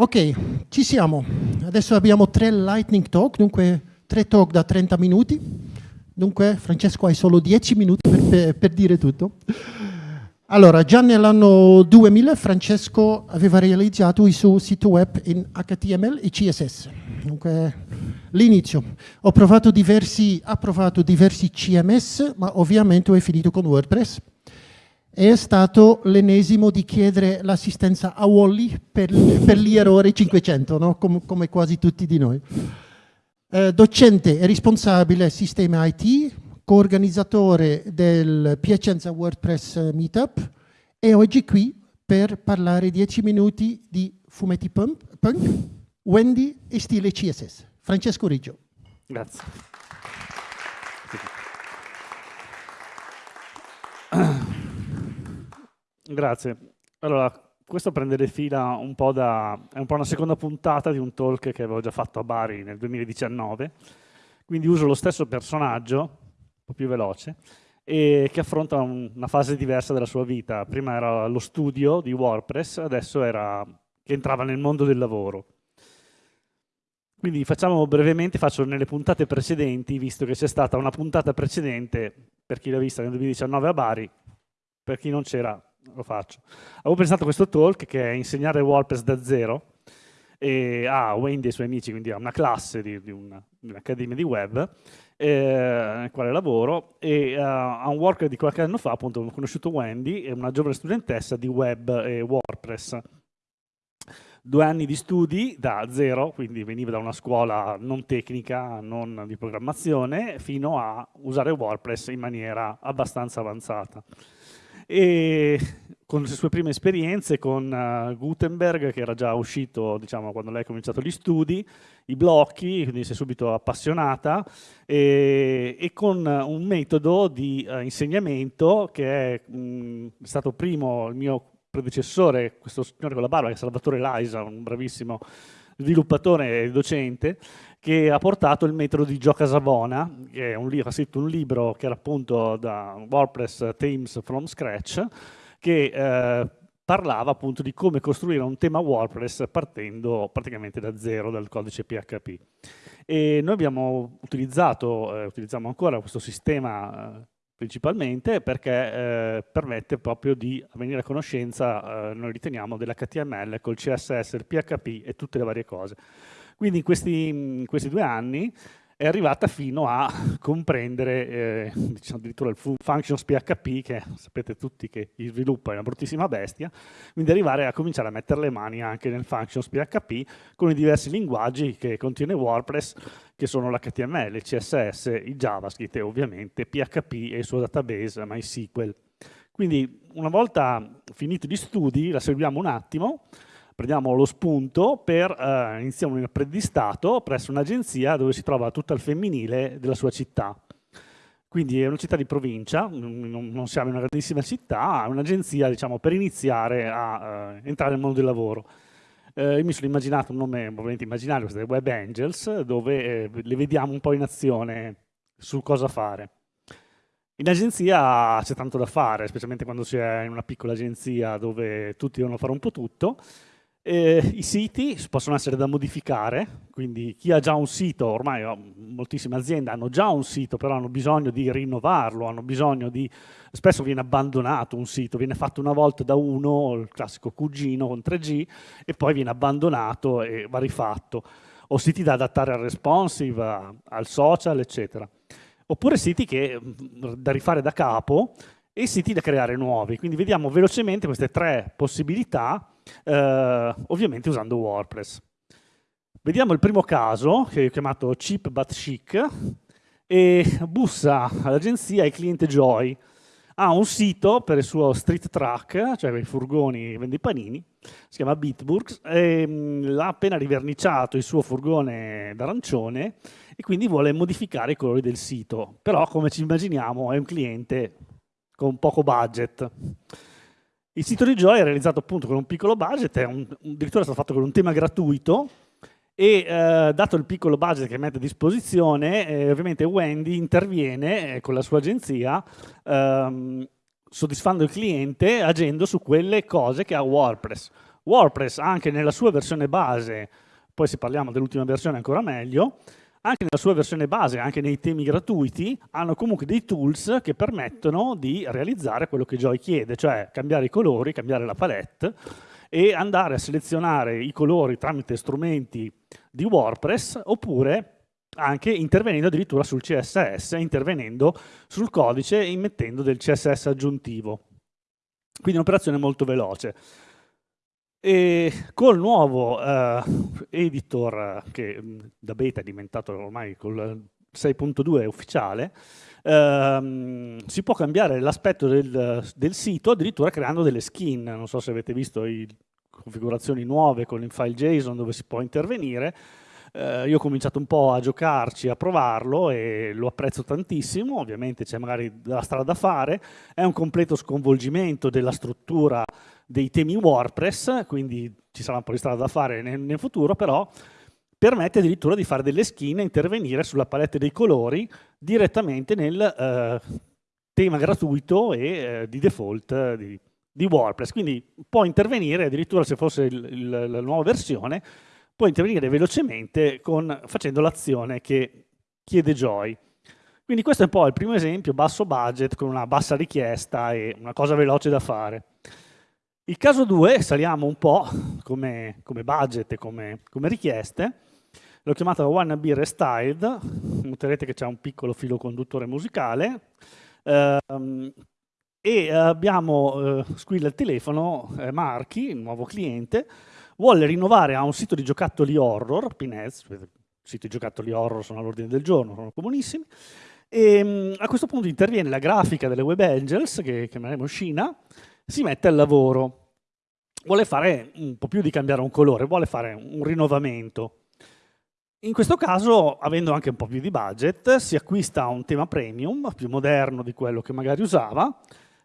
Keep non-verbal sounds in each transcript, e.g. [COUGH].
Ok, ci siamo. Adesso abbiamo tre lightning talk, dunque tre talk da 30 minuti. Dunque Francesco hai solo 10 minuti per, per, per dire tutto. Allora, già nell'anno 2000 Francesco aveva realizzato il suo sito web in HTML e CSS. Dunque, l'inizio. Ho provato diversi, ha provato diversi CMS, ma ovviamente è finito con WordPress è stato l'ennesimo di chiedere l'assistenza a Wally per, per gli errori 500, no? come, come, quasi tutti di noi. Eh, docente e responsabile sistema IT, coorganizzatore del Piacenza WordPress Meetup e oggi qui per parlare 10 minuti di fumetti punk Wendy e stile CSS. Francesco Riggio. Grazie. Grazie. Allora, questo prende le fila un po' da... è un po' una seconda puntata di un talk che avevo già fatto a Bari nel 2019, quindi uso lo stesso personaggio, un po' più veloce, e che affronta un, una fase diversa della sua vita. Prima era lo studio di WordPress, adesso era che entrava nel mondo del lavoro. Quindi facciamo brevemente, faccio nelle puntate precedenti, visto che c'è stata una puntata precedente, per chi l'ha vista nel 2019 a Bari, per chi non c'era lo faccio. Avevo pensato a questo talk che è insegnare WordPress da zero a Wendy e i suoi amici, quindi a una classe di, di un'accademia di web eh, nel quale lavoro e uh, a un work di qualche anno fa appunto ho conosciuto Wendy, una giovane studentessa di web e WordPress. Due anni di studi da zero, quindi veniva da una scuola non tecnica, non di programmazione, fino a usare WordPress in maniera abbastanza avanzata e con le sue prime esperienze con uh, Gutenberg, che era già uscito diciamo, quando lei ha cominciato gli studi, i blocchi, quindi si è subito appassionata, e, e con un metodo di uh, insegnamento che è mh, stato primo il mio predecessore, questo signore con la barba, che è Salvatore Laisa, un bravissimo sviluppatore e docente, che ha portato il metodo di Gio Casabona, che ha scritto un libro che era appunto da WordPress Themes from Scratch, che eh, parlava appunto di come costruire un tema WordPress partendo praticamente da zero dal codice PHP. E noi abbiamo utilizzato, eh, utilizziamo ancora questo sistema eh, principalmente perché eh, permette proprio di venire a conoscenza, eh, noi riteniamo, dell'HTML col CSS, il PHP e tutte le varie cose. Quindi in questi, in questi due anni è arrivata fino a [LAUGHS] comprendere eh, diciamo addirittura il functions PHP, che sapete tutti che gli sviluppa è una bruttissima bestia, quindi arrivare a cominciare a mettere le mani anche nel functions PHP con i diversi linguaggi che contiene WordPress, che sono l'HTML, il CSS, il JavaScript e ovviamente PHP e il suo database MySQL. Quindi una volta finiti gli studi, la seguiamo un attimo, prendiamo lo spunto per eh, iniziare un apprendistato presso un'agenzia dove si trova tutta il femminile della sua città. Quindi è una città di provincia, non siamo in una grandissima città, è un'agenzia diciamo, per iniziare a uh, entrare nel mondo del lavoro. Eh, io mi sono immaginato un nome ovviamente immaginario, questo è Web Angels, dove eh, le vediamo un po' in azione su cosa fare. In agenzia c'è tanto da fare, specialmente quando si è in una piccola agenzia dove tutti devono fare un po' tutto, eh, I siti possono essere da modificare, quindi chi ha già un sito, ormai moltissime aziende hanno già un sito, però hanno bisogno di rinnovarlo, hanno bisogno di... Spesso viene abbandonato un sito, viene fatto una volta da uno, il classico cugino con 3G, e poi viene abbandonato e va rifatto. O siti da adattare al responsive, al social, eccetera. Oppure siti che, da rifare da capo e siti da creare nuovi. Quindi vediamo velocemente queste tre possibilità eh, ovviamente usando WordPress. Vediamo il primo caso, che ho chiamato Cheap But Chic, e bussa all'agenzia il cliente Joy. Ha un sito per il suo street truck, cioè i furgoni vende i panini, si chiama Bitburgs, mm, l'ha appena riverniciato il suo furgone d'arancione e quindi vuole modificare i colori del sito. Però, come ci immaginiamo, è un cliente con poco budget. Il sito di Joy è realizzato appunto con un piccolo budget, è un, addirittura è stato fatto con un tema gratuito e eh, dato il piccolo budget che mette a disposizione, eh, ovviamente Wendy interviene eh, con la sua agenzia ehm, soddisfando il cliente agendo su quelle cose che ha WordPress. WordPress anche nella sua versione base, poi se parliamo dell'ultima versione ancora meglio, anche nella sua versione base, anche nei temi gratuiti, hanno comunque dei tools che permettono di realizzare quello che Joy chiede, cioè cambiare i colori, cambiare la palette e andare a selezionare i colori tramite strumenti di WordPress oppure anche intervenendo addirittura sul CSS, intervenendo sul codice e immettendo del CSS aggiuntivo. Quindi un'operazione molto veloce. E col nuovo eh, editor, che da beta è diventato ormai col 6.2 ufficiale, ehm, si può cambiare l'aspetto del, del, sito addirittura creando delle skin. Non so se avete visto le configurazioni nuove con il file JSON dove si può intervenire. Eh, io ho cominciato un po' a giocarci, a provarlo e lo apprezzo tantissimo. Ovviamente c'è magari della strada da fare. È un completo sconvolgimento della struttura dei temi WordPress, quindi ci sarà un po' di strada da fare nel, nel futuro, però permette addirittura di fare delle skin e intervenire sulla palette dei colori direttamente nel eh, tema gratuito e eh, di default di, di, WordPress. Quindi può intervenire, addirittura se fosse il, il, la nuova versione, può intervenire velocemente con, facendo l'azione che chiede Joy. Quindi questo è un po' il primo esempio, basso budget, con una bassa richiesta e una cosa veloce da fare. Il caso 2, saliamo un po' come, come budget e come, come richieste, l'ho chiamata Wannabe Restyled, noterete che c'è un piccolo filo conduttore musicale, ehm, e abbiamo eh, squilla il telefono, eh, Marchi, il nuovo cliente, vuole rinnovare a un sito di giocattoli horror, Pinez, siti di giocattoli horror sono all'ordine del giorno, sono comunissimi, e mm, a questo punto interviene la grafica delle Web Angels, che chiameremo Scina, si mette al lavoro. Vuole fare un po' più di cambiare un colore, vuole fare un rinnovamento. In questo caso, avendo anche un po' più di budget, si acquista un tema premium, più moderno di quello che magari usava,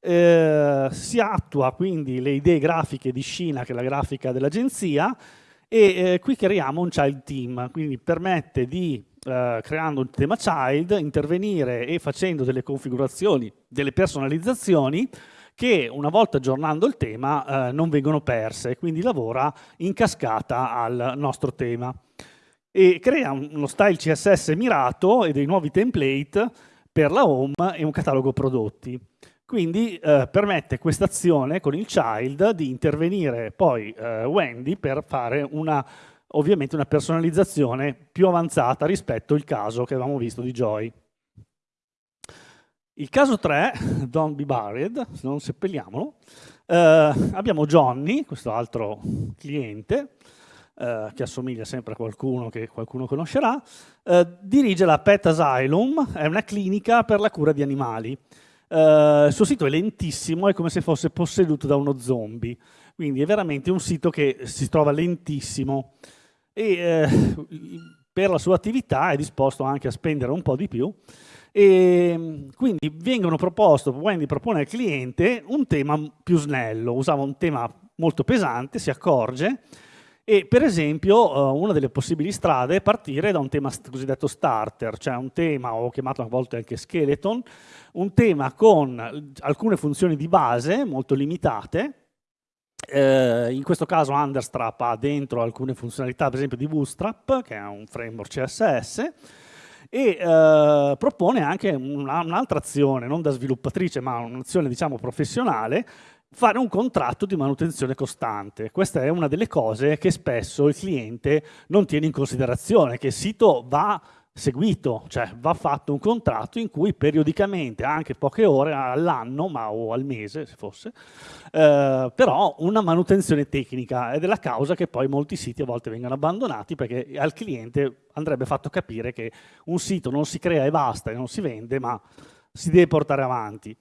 eh, si attua quindi le idee grafiche di Scina, che è la grafica dell'agenzia, e eh, qui creiamo un child team, quindi permette di, eh, creando un tema child, intervenire e facendo delle configurazioni, delle personalizzazioni, che una volta aggiornando il tema eh, non vengono perse, quindi lavora in cascata al nostro tema. E crea uno style CSS mirato e dei nuovi template per la home e un catalogo prodotti. Quindi eh, permette questa azione con il child di intervenire poi eh, Wendy per fare una, ovviamente una personalizzazione più avanzata rispetto al caso che avevamo visto di Joy. Il caso 3, [LAUGHS] Don't Be Buried, non seppelliamolo, eh, abbiamo Johnny, questo altro cliente, eh, che assomiglia sempre a qualcuno che qualcuno conoscerà, eh, dirige la Pet Asylum, è una clinica per la cura di animali. Eh, il suo sito è lentissimo, è come se fosse posseduto da uno zombie, quindi è veramente un sito che si trova lentissimo e eh, per la sua attività è disposto anche a spendere un po' di più, e ehm, quindi vengono proposto, Wendy propone al cliente un tema più snello, usava un tema molto pesante, si accorge, e per esempio eh, una delle possibili strade è partire da un tema cosiddetto starter, cioè un tema, ho chiamato a volte anche skeleton, un tema con alcune funzioni di base molto limitate, eh, in questo caso Understrap ha dentro alcune funzionalità, per esempio di Bootstrap, che è un framework CSS, e eh, propone anche un'altra azione, non da sviluppatrice, ma un'azione diciamo professionale, fare un contratto di manutenzione costante. Questa è una delle cose che spesso il cliente non tiene in considerazione, che il sito va seguito, cioè va fatto un contratto in cui periodicamente, anche poche ore all'anno, o al mese se fosse, eh, però una manutenzione tecnica ed è la causa che poi molti siti a volte vengono abbandonati perché al cliente andrebbe fatto capire che un sito non si crea e basta e non si vende, ma si deve portare avanti.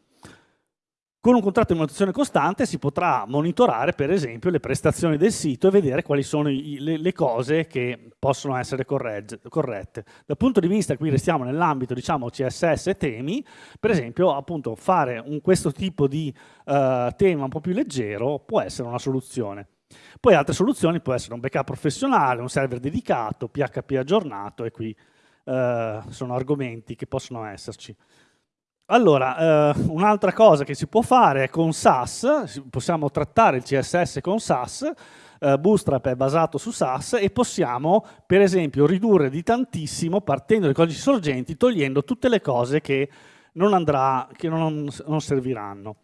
Con un contratto di manutenzione costante si potrà monitorare per esempio le prestazioni del sito e vedere quali sono i, le, le, cose che possono essere corrette. Dal punto di vista, qui restiamo nell'ambito diciamo CSS e temi, per esempio appunto fare un, questo tipo di uh, tema un po' più leggero può essere una soluzione. Poi altre soluzioni può essere un backup professionale, un server dedicato, PHP aggiornato e qui uh, sono argomenti che possono esserci. Allora, eh, un'altra cosa che si può fare è con SAS, possiamo trattare il CSS con SAS, eh, Bootstrap è basato su SAS e possiamo, per esempio, ridurre di tantissimo partendo dai codici sorgenti, togliendo tutte le cose che non, andrà, che non, non serviranno.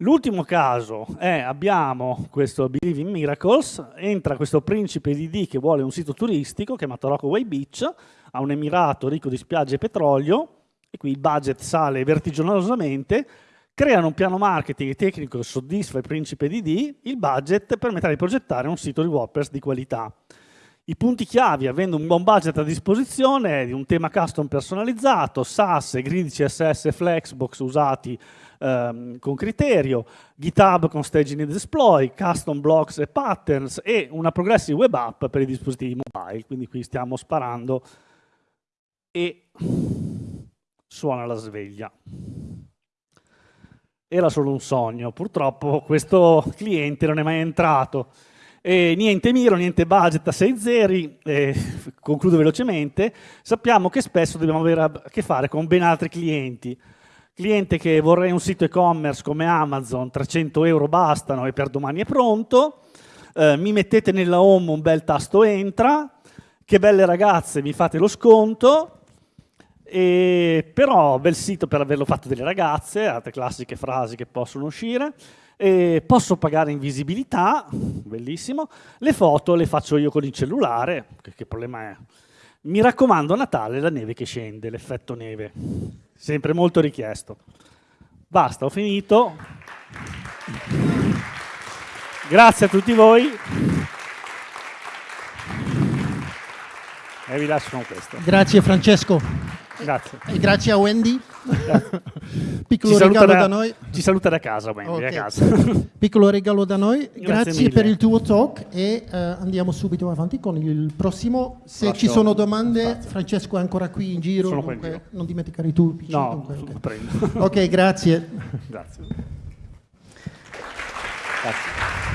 L'ultimo caso è, abbiamo questo Believe in Miracles, entra questo principe di D che vuole un sito turistico chiamato Rockaway Beach, ha un emirato ricco di spiagge e petrolio, e qui il budget sale vertiginosamente, creano un piano marketing tecnico che soddisfa il principe di D, il budget permetterà di progettare un sito di WordPress di qualità. I punti chiavi, avendo un buon budget a disposizione, di un tema custom personalizzato, SAS, grid CSS, Flexbox usati ehm, con criterio, GitHub con staging and exploit, custom blocks e patterns e una progressive web app per i dispositivi mobile. Quindi qui stiamo sparando e suona la sveglia. Era solo un sogno, purtroppo questo cliente non è mai entrato. E niente miro, niente budget a 6 zeri, eh, concludo velocemente, sappiamo che spesso dobbiamo avere a che fare con ben altri clienti. Cliente che vorrei un sito e-commerce come Amazon, 300 euro bastano e per domani è pronto, eh, mi mettete nella home un bel tasto entra, che belle ragazze mi fate lo sconto, e, però bel sito per averlo fatto delle ragazze, altre classiche frasi che possono uscire. E posso pagare in visibilità, bellissimo. Le foto le faccio io con il cellulare, che, che problema è? Mi raccomando, a Natale la neve che scende, l'effetto neve, sempre molto richiesto. Basta, ho finito. Grazie a tutti voi. E vi lascio con questo. Grazie Francesco. Grazie. E grazie a Wendy. Piccolo regalo da, da, noi. Ci saluta da casa, Wendy. Okay. Casa. [LAUGHS] Piccolo regalo da noi. Grazie, grazie per il tuo talk e uh, andiamo subito avanti con il prossimo. Se Lascio ci sono domande, spazio. Francesco è ancora qui in giro. Dunque, in giro. Non dimenticare tu PC. No, dunque, okay. ok, grazie. [LAUGHS] grazie. Grazie.